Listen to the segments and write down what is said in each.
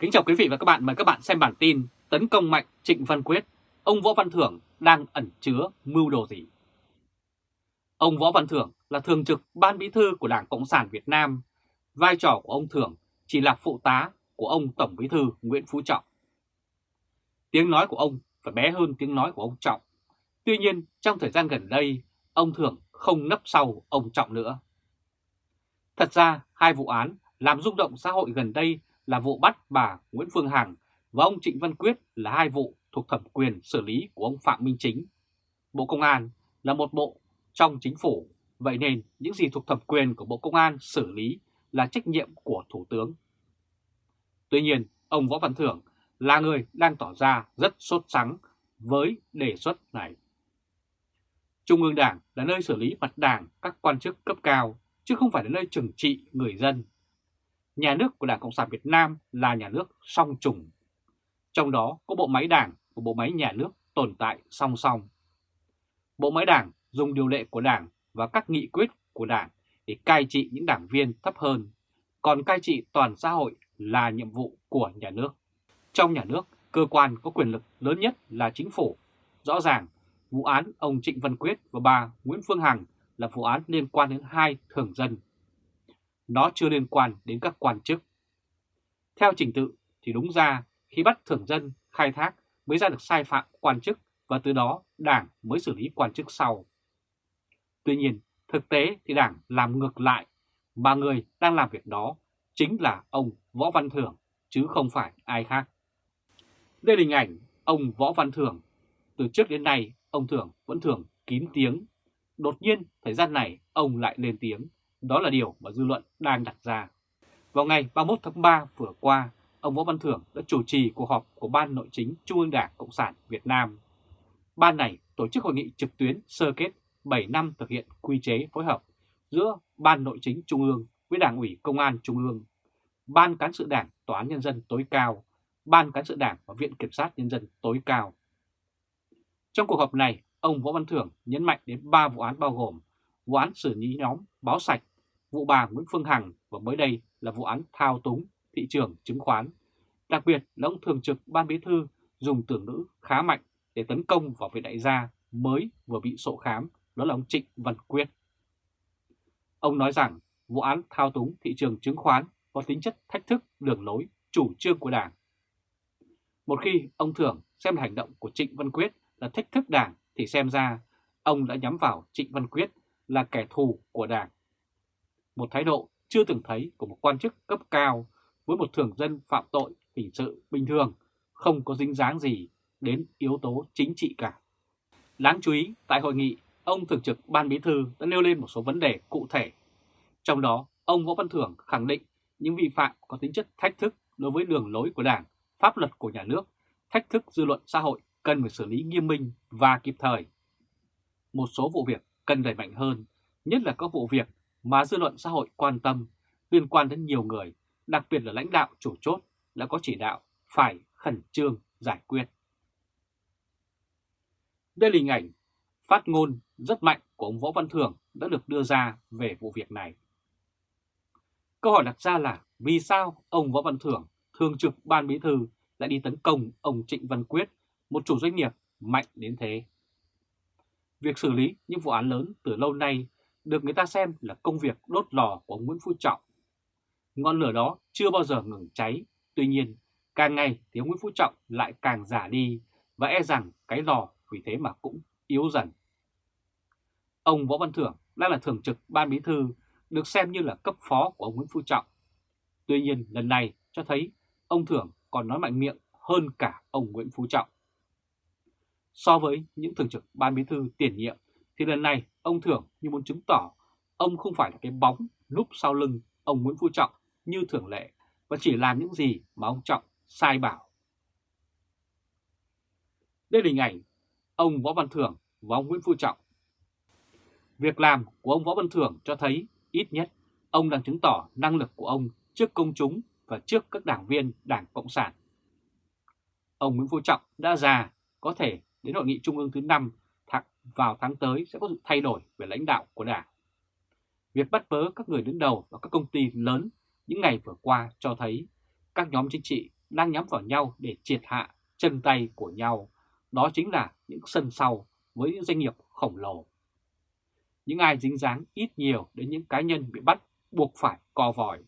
Kính chào quý vị và các bạn, mời các bạn xem bản tin Tấn công mạnh Trịnh Văn Quyết, ông Võ Văn Thưởng đang ẩn chứa mưu đồ gì? Ông Võ Văn Thưởng là thường trực ban bí thư của Đảng Cộng sản Việt Nam. Vai trò của ông Thưởng chỉ là phụ tá của ông Tổng bí thư Nguyễn Phú Trọng. Tiếng nói của ông phải bé hơn tiếng nói của ông Trọng. Tuy nhiên, trong thời gian gần đây, ông Thưởng không nấp sau ông Trọng nữa. Thật ra, hai vụ án làm rung động xã hội gần đây là vụ bắt bà Nguyễn Phương Hằng và ông Trịnh Văn Quyết là hai vụ thuộc thẩm quyền xử lý của ông Phạm Minh Chính. Bộ Công an là một bộ trong chính phủ, vậy nên những gì thuộc thẩm quyền của Bộ Công an xử lý là trách nhiệm của Thủ tướng. Tuy nhiên, ông Võ Văn Thưởng là người đang tỏ ra rất sốt sắng với đề xuất này. Trung ương Đảng là nơi xử lý mặt đảng các quan chức cấp cao, chứ không phải là nơi trừng trị người dân nhà nước của Đảng Cộng sản Việt Nam là nhà nước song trùng. Trong đó có bộ máy đảng và bộ máy nhà nước tồn tại song song. Bộ máy đảng dùng điều lệ của đảng và các nghị quyết của đảng để cai trị những đảng viên thấp hơn, còn cai trị toàn xã hội là nhiệm vụ của nhà nước. Trong nhà nước, cơ quan có quyền lực lớn nhất là chính phủ. Rõ ràng, vụ án ông Trịnh Văn Quyết và bà Nguyễn Phương Hằng là vụ án liên quan đến hai thường dân nó chưa liên quan đến các quan chức. Theo trình tự thì đúng ra khi bắt thưởng dân khai thác mới ra được sai phạm quan chức và từ đó đảng mới xử lý quan chức sau. Tuy nhiên, thực tế thì đảng làm ngược lại, mà người đang làm việc đó chính là ông Võ Văn Thưởng, chứ không phải ai khác. Đây là hình ảnh ông Võ Văn Thưởng. Từ trước đến nay, ông Thưởng vẫn thường kín tiếng. Đột nhiên, thời gian này, ông lại lên tiếng đó là điều mà dư luận đang đặt ra. Vào ngày 31 tháng 3 vừa qua, ông Võ Văn Thưởng đã chủ trì cuộc họp của Ban Nội chính Trung ương Đảng Cộng sản Việt Nam. Ban này tổ chức hội nghị trực tuyến sơ kết 7 năm thực hiện quy chế phối hợp giữa Ban Nội chính Trung ương với Đảng ủy Công an Trung ương, Ban Cán sự Đảng Tòa án Nhân dân tối cao, Ban Cán sự Đảng và Viện Kiểm sát Nhân dân tối cao. Trong cuộc họp này, ông Võ Văn Thưởng nhấn mạnh đến 3 vụ án bao gồm vụ án xử lý nhóm báo sạch vụ bà Nguyễn Phương Hằng và mới đây là vụ án thao túng thị trường chứng khoán. Đặc biệt là ông thường trực ban bí thư dùng từ ngữ khá mạnh để tấn công vào vị đại gia mới vừa bị sổ khám, đó là ông Trịnh Văn Quyết. Ông nói rằng vụ án thao túng thị trường chứng khoán có tính chất thách thức đường lối chủ trương của Đảng. Một khi ông thường xem hành động của Trịnh Văn Quyết là thách thức Đảng thì xem ra ông đã nhắm vào Trịnh Văn Quyết là kẻ thù của Đảng một thái độ chưa từng thấy của một quan chức cấp cao với một thường dân phạm tội hình sự bình thường, không có dính dáng gì đến yếu tố chính trị cả. Đáng chú ý, tại hội nghị, ông Thường trực Ban Bí Thư đã nêu lên một số vấn đề cụ thể. Trong đó, ông Võ Văn Thưởng khẳng định những vi phạm có tính chất thách thức đối với đường lối của Đảng, pháp luật của nhà nước, thách thức dư luận xã hội cần phải xử lý nghiêm minh và kịp thời. Một số vụ việc cần đẩy mạnh hơn, nhất là các vụ việc mà dư luận xã hội quan tâm liên quan đến nhiều người, đặc biệt là lãnh đạo chủ chốt đã có chỉ đạo phải khẩn trương giải quyết. Đây là hình ảnh phát ngôn rất mạnh của ông Võ Văn Thưởng đã được đưa ra về vụ việc này. Câu hỏi đặt ra là vì sao ông Võ Văn Thưởng, thường trực ban bí thư lại đi tấn công ông Trịnh Văn Quyết, một chủ doanh nghiệp mạnh đến thế? Việc xử lý những vụ án lớn từ lâu nay được người ta xem là công việc đốt lò của ông Nguyễn Phú Trọng. Ngọn lửa đó chưa bao giờ ngừng cháy, tuy nhiên càng ngày thì ông Nguyễn Phú Trọng lại càng giả đi và e rằng cái lò vì thế mà cũng yếu dần. Ông Võ Văn Thưởng đang là thường trực ban bí thư, được xem như là cấp phó của ông Nguyễn Phú Trọng. Tuy nhiên lần này cho thấy ông Thưởng còn nói mạnh miệng hơn cả ông Nguyễn Phú Trọng. So với những thường trực ban bí thư tiền nhiệm thì lần này ông Thưởng như muốn chứng tỏ ông không phải là cái bóng núp sau lưng ông Nguyễn Phú Trọng như thường lệ và chỉ làm những gì mà ông Trọng sai bảo. Đây là hình ảnh ông Võ Văn Thưởng và ông Nguyễn Phú Trọng. Việc làm của ông Võ Văn Thưởng cho thấy ít nhất ông đang chứng tỏ năng lực của ông trước công chúng và trước các đảng viên Đảng Cộng sản. Ông Nguyễn Phú Trọng đã già, có thể đến hội nghị trung ương thứ 5 vào tháng tới sẽ có sự thay đổi về lãnh đạo của Đảng. Việc bắt bớ các người đứng đầu và các công ty lớn những ngày vừa qua cho thấy các nhóm chính trị đang nhắm vào nhau để triệt hạ chân tay của nhau, đó chính là những sân sau với những doanh nghiệp khổng lồ. Những ai dính dáng ít nhiều đến những cá nhân bị bắt buộc phải co vòi.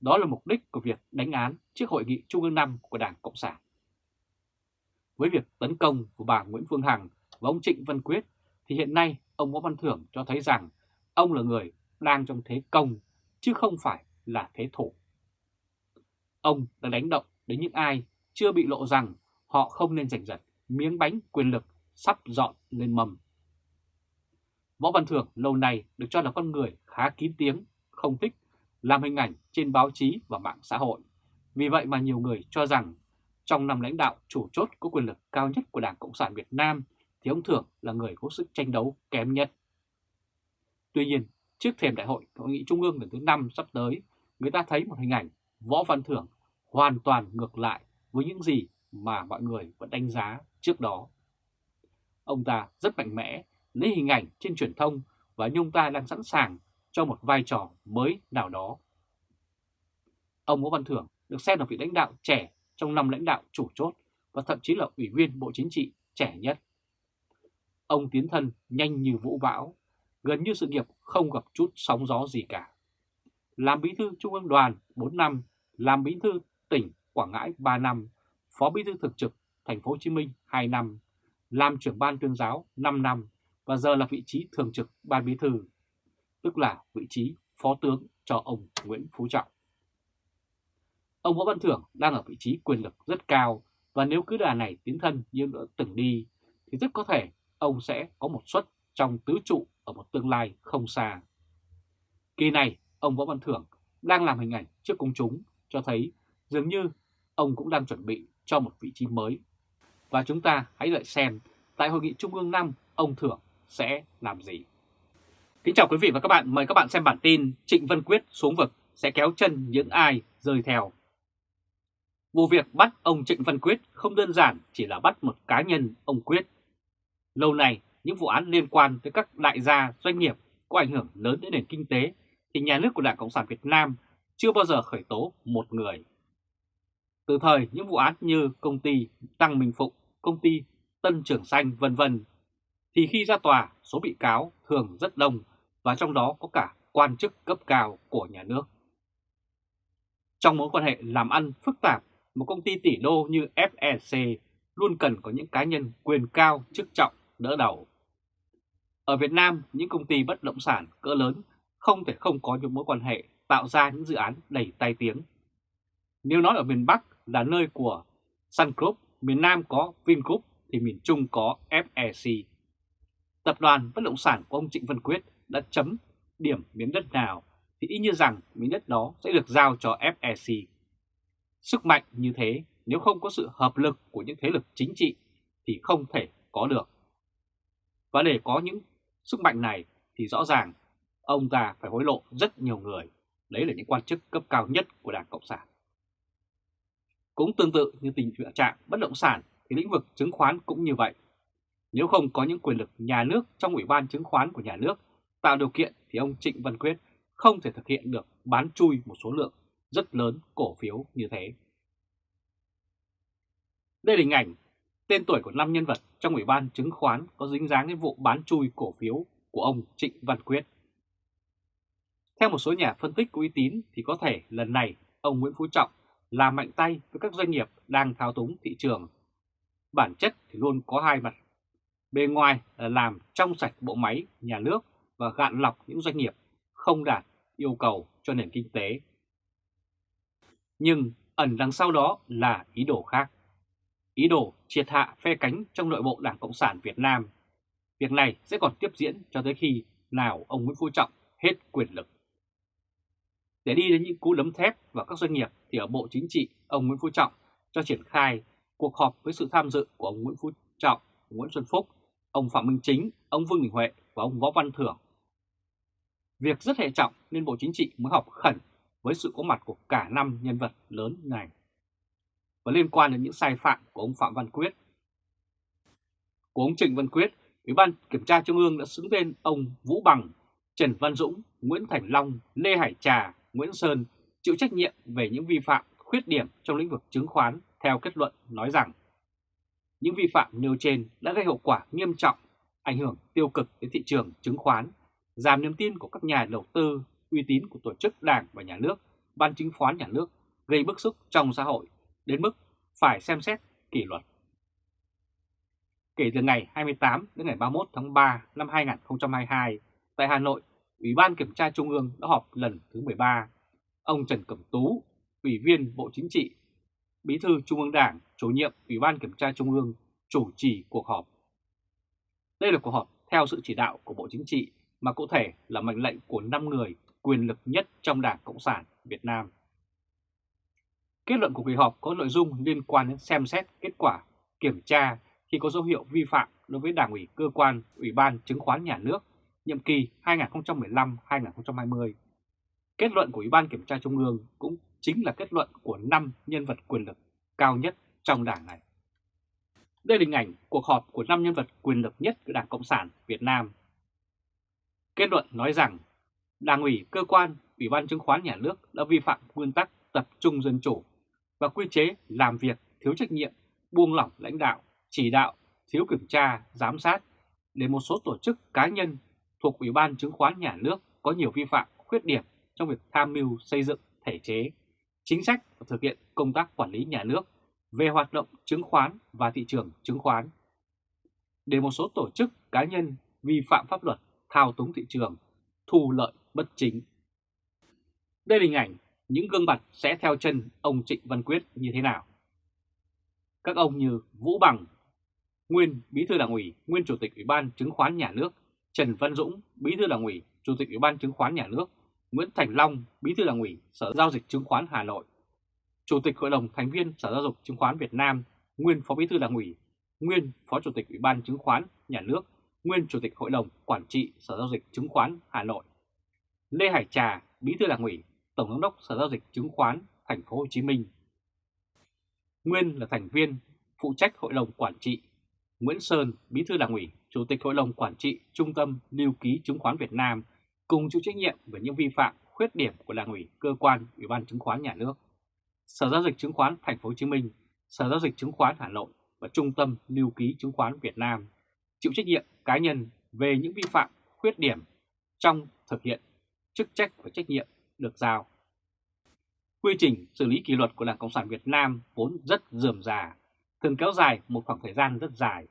Đó là mục đích của việc đánh án trước Hội nghị Trung ương 5 của Đảng Cộng sản. Với việc tấn công của bà Nguyễn Phương Hằng và ông Trịnh Văn Quyết thì hiện nay ông Võ Văn Thưởng cho thấy rằng ông là người đang trong thế công chứ không phải là thế thủ. Ông đã đánh động đến những ai chưa bị lộ rằng họ không nên giành giật miếng bánh quyền lực sắp dọn lên mầm. Võ Văn Thưởng lâu nay được cho là con người khá kín tiếng, không thích làm hình ảnh trên báo chí và mạng xã hội. Vì vậy mà nhiều người cho rằng trong năm lãnh đạo chủ chốt có quyền lực cao nhất của Đảng Cộng sản Việt Nam thì ông Thưởng là người có sức tranh đấu kém nhất. Tuy nhiên, trước thềm đại hội Hội nghị Trung ương lần thứ 5 sắp tới, người ta thấy một hình ảnh Võ Văn Thưởng hoàn toàn ngược lại với những gì mà mọi người vẫn đánh giá trước đó. Ông ta rất mạnh mẽ, lấy hình ảnh trên truyền thông và nhung ta đang sẵn sàng cho một vai trò mới nào đó. Ông Võ Văn Thưởng được xem là vị lãnh đạo trẻ trong năm lãnh đạo chủ chốt và thậm chí là ủy viên Bộ Chính trị trẻ nhất. Ông tiến thân nhanh như vũ bão, gần như sự nghiệp không gặp chút sóng gió gì cả. Làm bí thư Trung ương đoàn 4 năm, làm bí thư tỉnh Quảng Ngãi 3 năm, phó bí thư thực trực thành phố Hồ Chí Minh 2 năm, làm trưởng ban tuyên giáo 5 năm và giờ là vị trí thường trực ban bí thư, tức là vị trí phó tướng cho ông Nguyễn Phú Trọng. Ông Võ Văn Thưởng đang ở vị trí quyền lực rất cao và nếu cứ đà này tiến thân như đã từng đi thì rất có thể ông sẽ có một suất trong tứ trụ ở một tương lai không xa. Kỳ này, ông Võ Văn Thưởng đang làm hình ảnh trước công chúng cho thấy dường như ông cũng đang chuẩn bị cho một vị trí mới. Và chúng ta hãy đợi xem tại Hội nghị Trung ương 5 ông Thưởng sẽ làm gì. Kính chào quý vị và các bạn, mời các bạn xem bản tin Trịnh Văn Quyết xuống vực sẽ kéo chân những ai rơi theo. Vụ việc bắt ông Trịnh Văn Quyết không đơn giản chỉ là bắt một cá nhân ông Quyết. Lâu nay, những vụ án liên quan tới các đại gia doanh nghiệp có ảnh hưởng lớn đến nền kinh tế thì nhà nước của Đảng Cộng sản Việt Nam chưa bao giờ khởi tố một người. Từ thời những vụ án như công ty Tăng Minh Phụng, công ty Tân Trường Xanh vân vân thì khi ra tòa số bị cáo thường rất đông và trong đó có cả quan chức cấp cao của nhà nước. Trong mối quan hệ làm ăn phức tạp, một công ty tỷ đô như FEC luôn cần có những cá nhân quyền cao chức trọng đỡ đầu. Ở Việt Nam, những công ty bất động sản cỡ lớn không thể không có những mối quan hệ tạo ra những dự án đầy tai tiếng. Nếu nói ở miền Bắc là nơi của Sun Group, miền Nam có Vingroup thì miền Trung có FEC. Tập đoàn bất động sản của ông Trịnh Văn Quyết đã chấm điểm miếng đất nào thì ý như rằng miếng đất đó sẽ được giao cho FEC. Sức mạnh như thế nếu không có sự hợp lực của những thế lực chính trị thì không thể có được. Và để có những sức mạnh này thì rõ ràng ông ta phải hối lộ rất nhiều người. Đấy là những quan chức cấp cao nhất của Đảng Cộng sản. Cũng tương tự như tình trạng bất động sản thì lĩnh vực chứng khoán cũng như vậy. Nếu không có những quyền lực nhà nước trong Ủy ban chứng khoán của nhà nước tạo điều kiện thì ông Trịnh Văn Quyết không thể thực hiện được bán chui một số lượng rất lớn cổ phiếu như thế. Đây là hình ảnh tên tuổi của năm nhân vật trong Ủy ban chứng khoán có dính dáng đến vụ bán chui cổ phiếu của ông Trịnh Văn Quyết. Theo một số nhà phân tích có uy tín thì có thể lần này ông Nguyễn Phú Trọng làm mạnh tay với các doanh nghiệp đang thao túng thị trường. Bản chất thì luôn có hai mặt. Bề ngoài là làm trong sạch bộ máy, nhà nước và gạn lọc những doanh nghiệp không đạt yêu cầu cho nền kinh tế. Nhưng ẩn đằng sau đó là ý đồ khác. Ý đồ triệt hạ phe cánh trong nội bộ Đảng Cộng sản Việt Nam. Việc này sẽ còn tiếp diễn cho tới khi nào ông Nguyễn Phú Trọng hết quyền lực. Để đi đến những cú đấm thép vào các doanh nghiệp thì ở Bộ Chính trị, ông Nguyễn Phú Trọng cho triển khai cuộc họp với sự tham dự của ông Nguyễn Phú Trọng, Nguyễn Xuân Phúc, ông Phạm Minh Chính, ông Vương Đình Huệ và ông Võ Văn Thưởng. Việc rất hệ trọng nên Bộ Chính trị mới họp khẩn với sự có mặt của cả năm nhân vật lớn này và liên quan đến những sai phạm của ông Phạm Văn Quyết. Của ông Trịnh Văn Quyết, Ủy ban Kiểm tra Trung ương đã xứng tên ông Vũ Bằng, Trần Văn Dũng, Nguyễn Thành Long, Lê Hải Trà, Nguyễn Sơn chịu trách nhiệm về những vi phạm khuyết điểm trong lĩnh vực chứng khoán theo kết luận nói rằng những vi phạm nêu trên đã gây hậu quả nghiêm trọng, ảnh hưởng tiêu cực đến thị trường chứng khoán, giảm niềm tin của các nhà đầu tư, uy tín của tổ chức đảng và nhà nước, ban chứng khoán nhà nước, gây bức xúc trong xã hội, đến mức phải xem xét kỷ luật. Kể từ ngày 28 đến ngày 31 tháng 3 năm 2022, tại Hà Nội, Ủy ban Kiểm tra Trung ương đã họp lần thứ 13. Ông Trần Cẩm Tú, Ủy viên Bộ Chính trị, Bí thư Trung ương Đảng, chủ nhiệm Ủy ban Kiểm tra Trung ương, chủ trì cuộc họp. Đây là cuộc họp theo sự chỉ đạo của Bộ Chính trị, mà cụ thể là mệnh lệnh của 5 người quyền lực nhất trong Đảng Cộng sản Việt Nam. Kết luận của kỳ họp có nội dung liên quan đến xem xét kết quả kiểm tra khi có dấu hiệu vi phạm đối với Đảng ủy, cơ quan, Ủy ban Chứng khoán Nhà nước, nhiệm kỳ 2015-2020. Kết luận của Ủy ban Kiểm tra Trung ương cũng chính là kết luận của 5 nhân vật quyền lực cao nhất trong đảng này. Đây là hình ảnh cuộc họp của 5 nhân vật quyền lực nhất của Đảng Cộng sản Việt Nam. Kết luận nói rằng, Đảng ủy, cơ quan, Ủy ban Chứng khoán Nhà nước đã vi phạm nguyên tắc tập trung dân chủ và quy chế làm việc thiếu trách nhiệm, buông lỏng lãnh đạo, chỉ đạo, thiếu kiểm tra, giám sát để một số tổ chức cá nhân thuộc Ủy ban Chứng khoán Nhà nước có nhiều vi phạm, khuyết điểm trong việc tham mưu xây dựng thể chế, chính sách và thực hiện công tác quản lý nhà nước về hoạt động chứng khoán và thị trường chứng khoán. Để một số tổ chức cá nhân vi phạm pháp luật, thao túng thị trường, thu lợi bất chính. Đây là hình ảnh những gương mặt sẽ theo chân ông Trịnh Văn Quyết như thế nào. Các ông như Vũ Bằng, nguyên Bí thư Đảng ủy, nguyên Chủ tịch Ủy ban Chứng khoán Nhà nước, Trần Văn Dũng, Bí thư Đảng ủy, Chủ tịch Ủy ban Chứng khoán Nhà nước, Nguyễn Thành Long, Bí thư Đảng ủy, Sở Giao dịch Chứng khoán Hà Nội, Chủ tịch Hội đồng thành viên Sở Giao dịch Chứng khoán Việt Nam, nguyên Phó Bí thư Đảng ủy, nguyên Phó Chủ tịch Ủy ban Chứng khoán Nhà nước, nguyên Chủ tịch Hội đồng Quản trị Sở Giao dịch Chứng khoán Hà Nội, Lê Hải Trà, Bí thư Đảng ủy, Tổng giám đốc Sở Giao dịch Chứng khoán Thành phố Hồ Chí Minh. Nguyên là thành viên phụ trách Hội đồng Quản trị, Nguyễn Sơn, Bí thư Đảng ủy, Chủ tịch Hội đồng Quản trị Trung tâm Lưu ký Chứng khoán Việt Nam cùng chịu trách nhiệm về những vi phạm, khuyết điểm của Đảng ủy, cơ quan, Ủy ban Chứng khoán Nhà nước, Sở Giao dịch Chứng khoán Thành phố Hồ Chí Minh, Sở Giao dịch Chứng khoán Hà Nội và Trung tâm Lưu ký Chứng khoán Việt Nam chịu trách nhiệm cá nhân về những vi phạm, khuyết điểm trong thực hiện chức trách và trách nhiệm được giao. Quy trình xử lý kỷ luật của Đảng Cộng sản Việt Nam vốn rất dườm già, thường kéo dài một khoảng thời gian rất dài.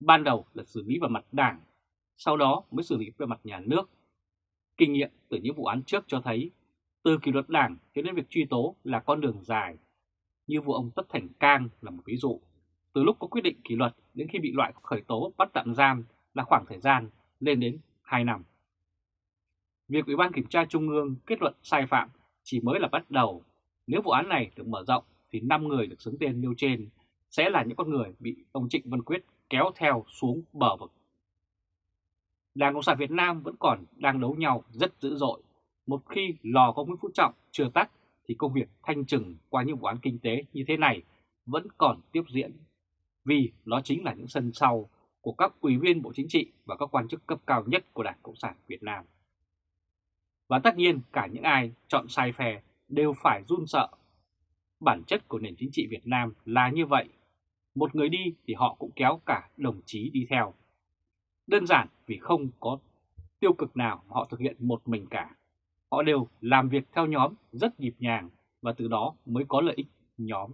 Ban đầu là xử lý vào mặt đảng, sau đó mới xử lý về mặt nhà nước. Kinh nghiệm từ những vụ án trước cho thấy, từ kỷ luật đảng cho đến việc truy tố là con đường dài. Như vụ ông Tất Thành Cang là một ví dụ. Từ lúc có quyết định kỷ luật đến khi bị loại khởi tố bắt tạm giam là khoảng thời gian lên đến 2 năm. Việc Ủy ban Kiểm tra Trung ương kết luận sai phạm chỉ mới là bắt đầu. Nếu vụ án này được mở rộng thì 5 người được xứng tên nêu trên sẽ là những con người bị ông Trịnh Văn Quyết kéo theo xuống bờ vực. Đảng Cộng sản Việt Nam vẫn còn đang đấu nhau rất dữ dội. Một khi lò có Nguyễn Phú Trọng chưa tắt thì công việc thanh trừng qua những vụ án kinh tế như thế này vẫn còn tiếp diễn. Vì nó chính là những sân sau của các ủy viên Bộ Chính trị và các quan chức cấp cao nhất của Đảng Cộng sản Việt Nam. Và tất nhiên, cả những ai chọn sai phe đều phải run sợ. Bản chất của nền chính trị Việt Nam là như vậy. Một người đi thì họ cũng kéo cả đồng chí đi theo. Đơn giản vì không có tiêu cực nào họ thực hiện một mình cả. Họ đều làm việc theo nhóm rất nhịp nhàng và từ đó mới có lợi ích nhóm.